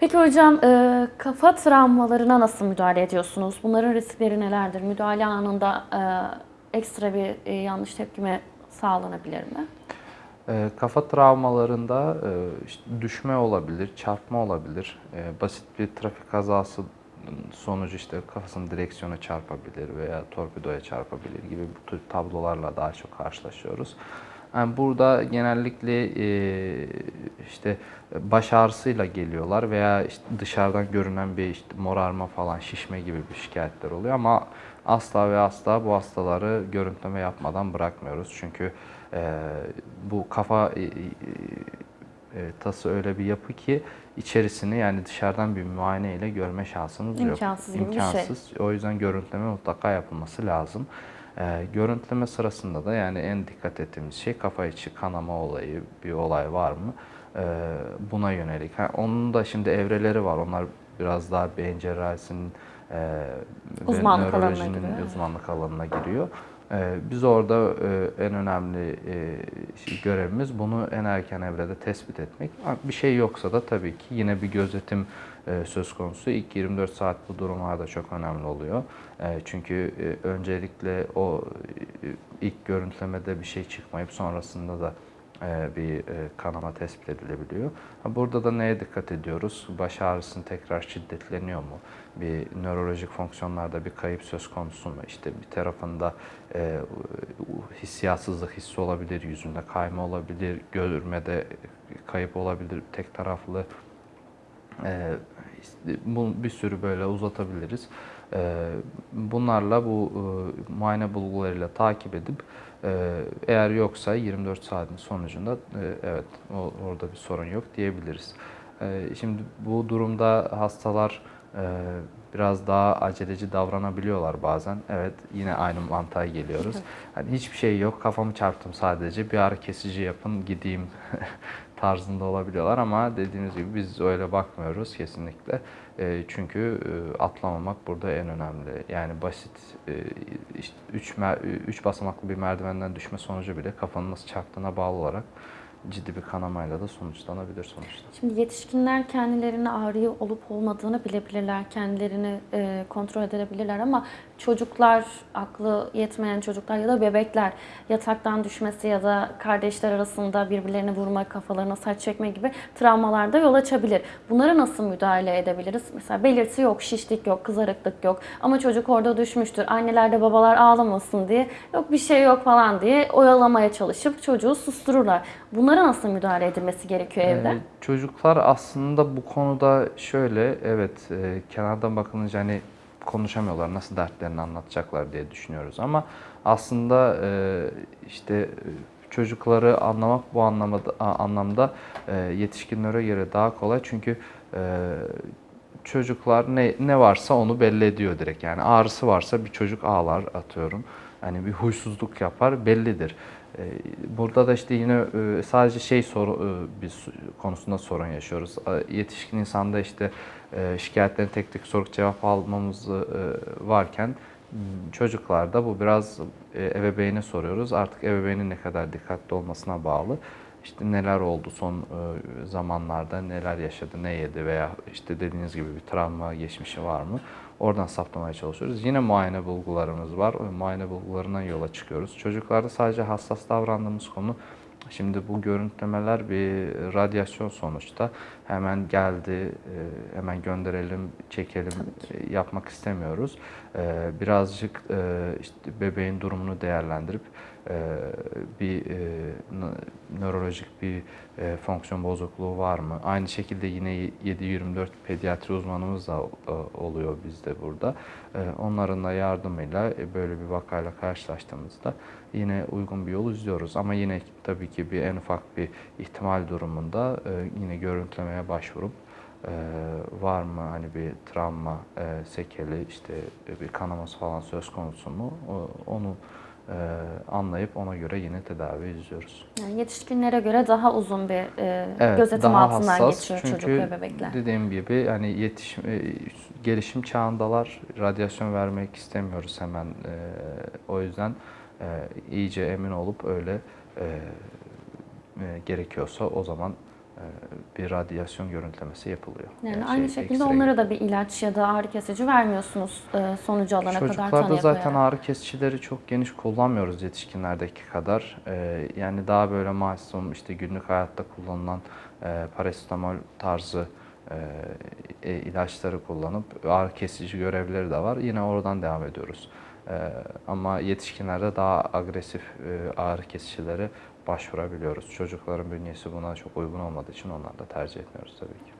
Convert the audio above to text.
Peki hocam e, kafa travmalarına nasıl müdahale ediyorsunuz? Bunların riskleri nelerdir? Müdahale anında e, ekstra bir e, yanlış tepkime sağlanabilir mi? E, kafa travmalarında e, işte düşme olabilir, çarpma olabilir. E, basit bir trafik kazası sonucu işte kafasını direksiyona çarpabilir veya torpidoya çarpabilir gibi bu tür tablolarla daha çok karşılaşıyoruz. Yani burada genellikle e, işte baş ağrısıyla geliyorlar veya işte dışarıdan görünen bir işte morarma falan, şişme gibi bir şikayetler oluyor ama asla ve asla bu hastaları görüntüleme yapmadan bırakmıyoruz. Çünkü e, bu kafa e, e, e, tası öyle bir yapı ki içerisini yani dışarıdan bir muayene ile görme şansınız yok. İmkansız gibi bir şey. İmkansız. O yüzden görüntüleme mutlaka yapılması lazım. Ee, görüntüleme sırasında da yani en dikkat ettiğimiz şey kafa içi kanama olayı, bir olay var mı? Ee, buna yönelik. Ha, onun da şimdi evreleri var. Onlar biraz daha beyin cerrahisinin e, ve Uzmanlık alanına nörolojinin giriyor, evet. uzmanlık alanına giriyor. Ee, Biz orada e, en önemli e, şey- görevimiz bunu en erken evrede tespit etmek. Bir şey yoksa da tabii ki yine bir gözetim e, söz konusu. İlk 24 saat bu durumlarda çok önemli oluyor. Çünkü öncelikle o ilk görüntülemede bir şey çıkmayıp sonrasında da bir e, kanama tespit edilebiliyor. Burada da neye dikkat ediyoruz? Baş ağrısının tekrar şiddetleniyor mu? Bir nörolojik fonksiyonlarda bir kayıp söz konusu mu? İşte bir tarafında e, hissiyatsızlık hissi olabilir, yüzünde kayma olabilir, görmede kayıp olabilir, tek taraflı bu bir sürü böyle uzatabiliriz. Ee, Bunlarla bu e, muayene bulgularıyla takip edip e, eğer yoksa 24 saatin sonucunda e, evet orada bir sorun yok diyebiliriz. Ee, Şimdi bu durumda hastalar biraz daha aceleci davranabiliyorlar bazen. Evet yine aynı mantığa geliyoruz. Hani hiçbir şey yok kafamı çarptım sadece bir ağrı kesici yapın gideyim tarzında olabiliyorlar ama dediğimiz gibi biz öyle bakmıyoruz kesinlikle. E, çünkü e, atlamamak burada en önemli. Yani basit e, işte 3 üç basamaklı bir merdivenden düşme sonucu bile kafanın nasıl çarptığına bağlı olarak ciddi bir kanamayla da sonuçlanabilir sonuçta. Şimdi yetişkinler kendilerine ağrı olup olmadığını bilebilirler, kendilerini kontrol edebilirler ama çocuklar, aklı yetmeyen çocuklar ya da bebekler yataktan düşmesi ya da kardeşler arasında birbirlerini vurma, kafalarına saç çekme gibi travmalarda yol açabilir. Bunlara nasıl müdahale edebiliriz? Mesela belirti yok, şişlik yok, kızarıklık yok ama çocuk orada düşmüştür. Anneler de babalar ağlamasın diye yok bir şey yok falan diye oyalamaya çalışıp çocuğu sustururlar. Bunlara nasıl müdahale edilmesi gerekiyor evde? Ee, çocuklar aslında bu konuda şöyle, evet e, kenardan bakılınca hani konuşamıyorlar, nasıl dertlerini anlatacaklar diye düşünüyoruz. Ama aslında e, işte e, çocukları anlamak bu anlamda, a- anlamda e, yetişkinlere göre daha kolay. Çünkü e, çocuklar ne, ne varsa onu belli ediyor direkt. Yani ağrısı varsa bir çocuk ağlar atıyorum. Hani bir huysuzluk yapar bellidir. Ee, Burada da işte yine e, sadece şey soru e, biz konusunda sorun yaşıyoruz. Yetişkin insanda işte e, şikayetlerin tek tek sorup cevap almamız varken çocuklarda bu biraz ebeveyne soruyoruz. Artık ebeveynin ne kadar dikkatli olmasına bağlı. İşte neler oldu son e, zamanlarda, neler yaşadı, ne yedi veya işte dediğiniz gibi bir travma geçmişi var mı? Oradan saptamaya çalışıyoruz. Yine muayene bulgularımız var. O muayene bulgularından yola çıkıyoruz. Çocuklarda sadece hassas davrandığımız konu Şimdi bu görüntülemeler bir radyasyon sonuçta. Hemen geldi, e, hemen gönderelim, çekelim e, yapmak istemiyoruz. E, Birazcık e, işte bebeğin durumunu değerlendirip e, bir e, nö- nörolojik bir e, fonksiyon bozukluğu var mı? Aynı şekilde yine 7-24 pediatri uzmanımız da e, oluyor bizde burada. E, Onların da yardımıyla e, böyle bir vakayla karşılaştığımızda yine uygun bir yol izliyoruz. Ama yine tabii ki bir en ufak bir ihtimal durumunda e, yine görüntülemeye başvurup e, var mı hani bir travma, e, sekeli, işte e, bir kanaması falan söz konusu mu? O- Onu e, anlayıp ona göre yine tedavi izliyoruz. Yani yetişkinlere göre daha uzun bir e, Evet, gözetim daha altından hassas. geçiyor Çünkü çocuk ve bebekler. dediğim gibi hani yetişim, e, gelişim çağındalar. Radyasyon vermek istemiyoruz hemen. E, o yüzden e, iyice emin olup öyle e, e, gerekiyorsa o zaman e, bir radyasyon görüntülemesi yapılıyor. Yani Yani aynı şey, şekilde X-ray onlara da bir ilaç ya da ağrı kesici vermiyorsunuz e, sonucu alana kadar Çocuklarda zaten koyarak. ağrı kesicileri çok geniş kullanmıyoruz yetişkinlerdeki kadar. Ee, yani daha böyle masum işte günlük hayatta kullanılan e, parasetamol tarzı e, e, ilaçları kullanıp ağrı kesici görevleri de var. Yine oradan devam ediyoruz. Ee, ama yetişkinlerde daha agresif e, ağrı kesicilere başvurabiliyoruz. Çocukların bünyesi buna çok uygun olmadığı için onları da tercih etmiyoruz tabii ki.